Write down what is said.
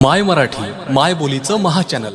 माय मराठी माय बोलीचं महाचॅनल